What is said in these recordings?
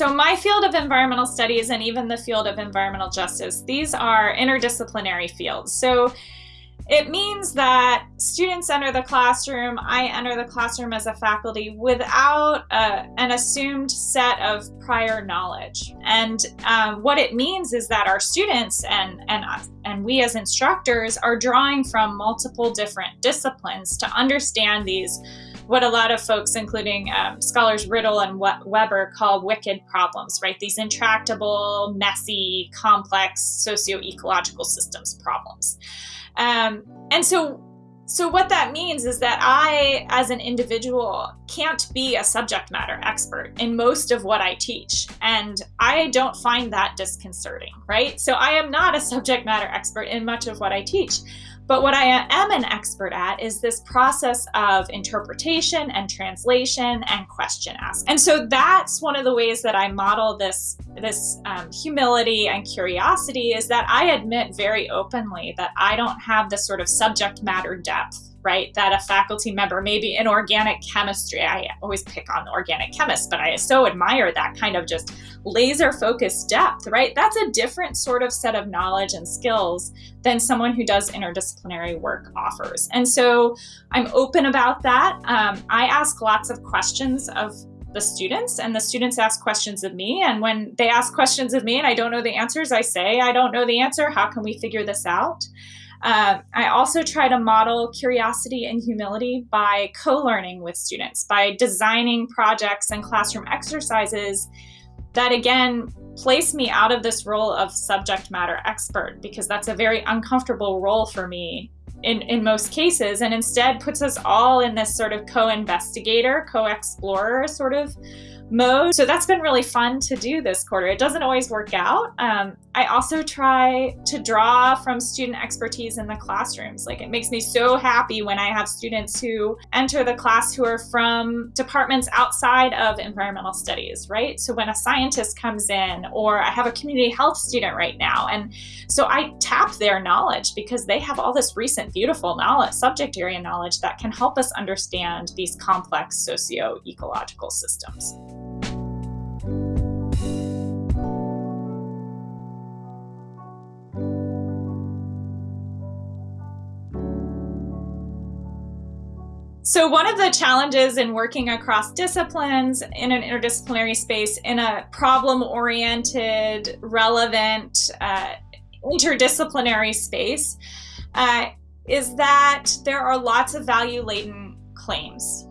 So my field of environmental studies and even the field of environmental justice, these are interdisciplinary fields. So it means that students enter the classroom, I enter the classroom as a faculty without a, an assumed set of prior knowledge. And um, what it means is that our students and, and, us, and we as instructors are drawing from multiple different disciplines to understand these what a lot of folks, including um, scholars Rittel and Webber, call wicked problems, right? These intractable, messy, complex socio-ecological systems problems. Um, and so so what that means is that I, as an individual, can't be a subject matter expert in most of what I teach. And I don't find that disconcerting, right? So I am not a subject matter expert in much of what I teach. But what I am an expert at is this process of interpretation and translation and question ask. And so that's one of the ways that I model this, this um, humility and curiosity is that I admit very openly that I don't have the sort of subject matter depth right? That a faculty member, maybe in organic chemistry, I always pick on the organic chemists, but I so admire that kind of just laser focused depth, right? That's a different sort of set of knowledge and skills than someone who does interdisciplinary work offers. And so I'm open about that. Um, I ask lots of questions of the students and the students ask questions of me and when they ask questions of me and I don't know the answers I say I don't know the answer how can we figure this out um, I also try to model curiosity and humility by co-learning with students, by designing projects and classroom exercises that again place me out of this role of subject matter expert because that's a very uncomfortable role for me in, in most cases and instead puts us all in this sort of co-investigator, co-explorer sort of mode. So that's been really fun to do this quarter. It doesn't always work out. Um, I also try to draw from student expertise in the classrooms. Like it makes me so happy when I have students who enter the class who are from departments outside of environmental studies, right? So when a scientist comes in or I have a community health student right now. And so I tap their knowledge because they have all this recent beautiful knowledge, subject area knowledge that can help us understand these complex socio-ecological systems. So one of the challenges in working across disciplines in an interdisciplinary space in a problem-oriented, relevant, uh, interdisciplinary space uh, is that there are lots of value-laden claims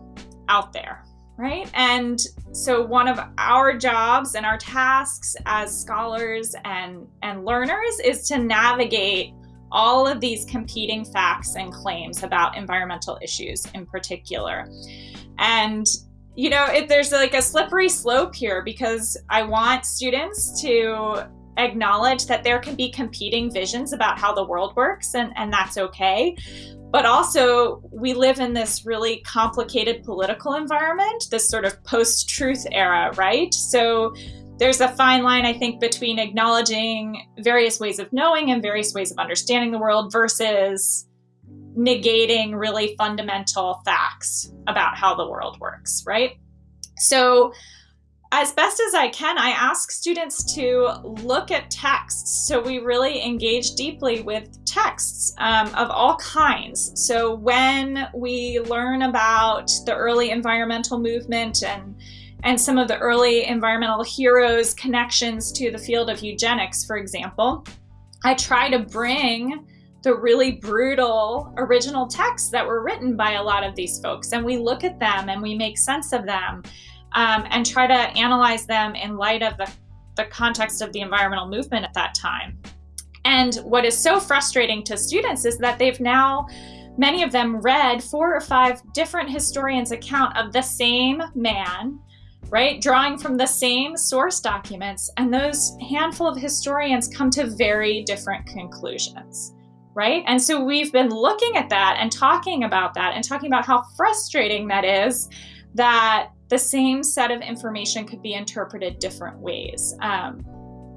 out there, right? And so one of our jobs and our tasks as scholars and, and learners is to navigate all of these competing facts and claims about environmental issues in particular. And you know, if there's like a slippery slope here because I want students to acknowledge that there can be competing visions about how the world works and, and that's okay. But also, we live in this really complicated political environment, this sort of post-truth era, right? So there's a fine line, I think, between acknowledging various ways of knowing and various ways of understanding the world versus negating really fundamental facts about how the world works, right? So as best as I can, I ask students to look at texts. So we really engage deeply with texts um, of all kinds. So when we learn about the early environmental movement and and some of the early environmental heroes connections to the field of eugenics, for example, I try to bring the really brutal original texts that were written by a lot of these folks. And we look at them and we make sense of them um, and try to analyze them in light of the, the context of the environmental movement at that time. And what is so frustrating to students is that they've now, many of them read four or five different historians' account of the same man right? Drawing from the same source documents, and those handful of historians come to very different conclusions, right? And so we've been looking at that and talking about that and talking about how frustrating that is that the same set of information could be interpreted different ways. Um,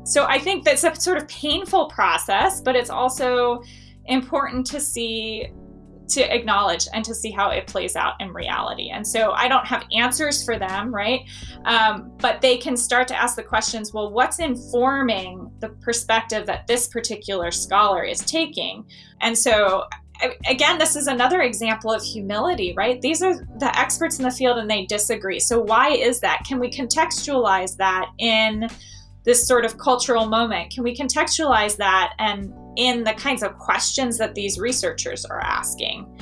so I think that's a sort of painful process, but it's also important to see to acknowledge and to see how it plays out in reality. And so I don't have answers for them, right? Um, but they can start to ask the questions well, what's informing the perspective that this particular scholar is taking? And so again, this is another example of humility, right? These are the experts in the field and they disagree. So, why is that? Can we contextualize that in this sort of cultural moment? Can we contextualize that and in the kinds of questions that these researchers are asking?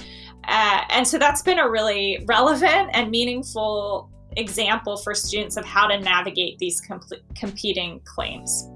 Uh, and so that's been a really relevant and meaningful example for students of how to navigate these competing claims.